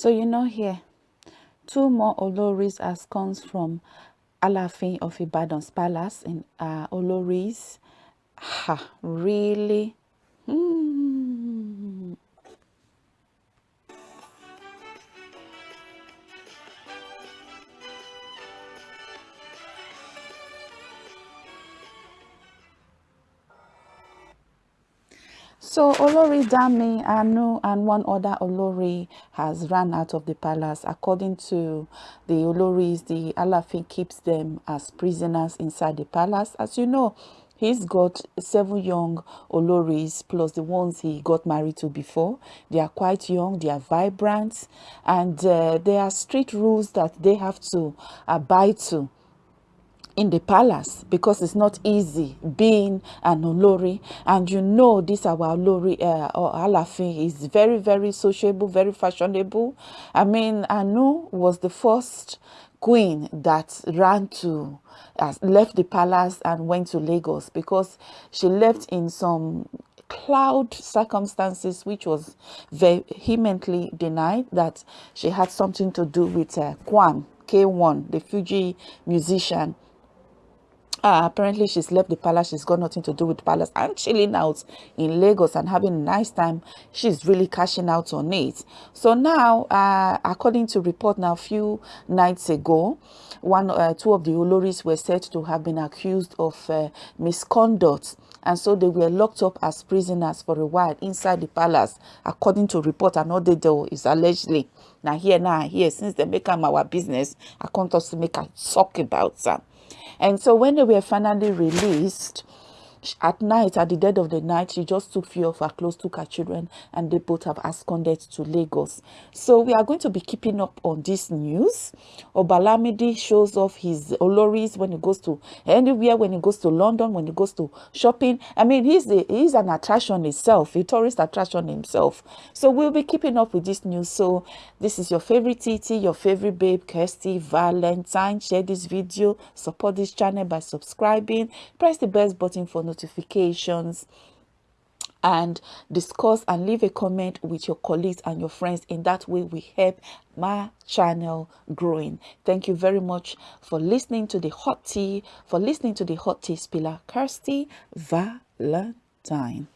So you know here, two more Oloris has comes from Alafin of Ibadan's palace in uh, Oloris. Ha, really? So Olori Dami, Anu, and one other Olori has run out of the palace. According to the Oloris, the Alafin keeps them as prisoners inside the palace. As you know, he's got seven young Oloris plus the ones he got married to before. They are quite young, they are vibrant, and uh, there are strict rules that they have to abide to in the palace because it's not easy being an Olori. And you know this our Olori uh, Alafin is very very sociable very fashionable. I mean Anu was the first queen that ran to uh, left the palace and went to Lagos because she left in some cloud circumstances which was vehemently denied that she had something to do with uh, Kwam K1 the Fuji musician uh, apparently she's left the palace. She's got nothing to do with the palace. And chilling out in lagos and having a nice time she's really cashing out on it. So now uh, according to report now a few nights ago one uh, two of the oloris were said to have been accused of uh, misconduct. And so they were locked up as prisoners for a while inside the palace according to report another door is allegedly. Now here now here since they make them our business i can't also make a talk about that and so when they were finally released, at night, at the dead of the night, she just took few of her clothes, took her children, and they both have absconded to Lagos. So we are going to be keeping up on this news. Obalamidi shows off his Oloris when he goes to anywhere, when he goes to London, when he goes to shopping. I mean, he's, a, he's an attraction itself a tourist attraction himself. So we'll be keeping up with this news. So this is your favorite Titi, your favorite babe, Kirsty Valentine. Share this video, support this channel by subscribing, press the bell button for notifications and discuss and leave a comment with your colleagues and your friends. In that way we help my channel growing. Thank you very much for listening to the hot tea for listening to the hot tea spiller kirsty valentine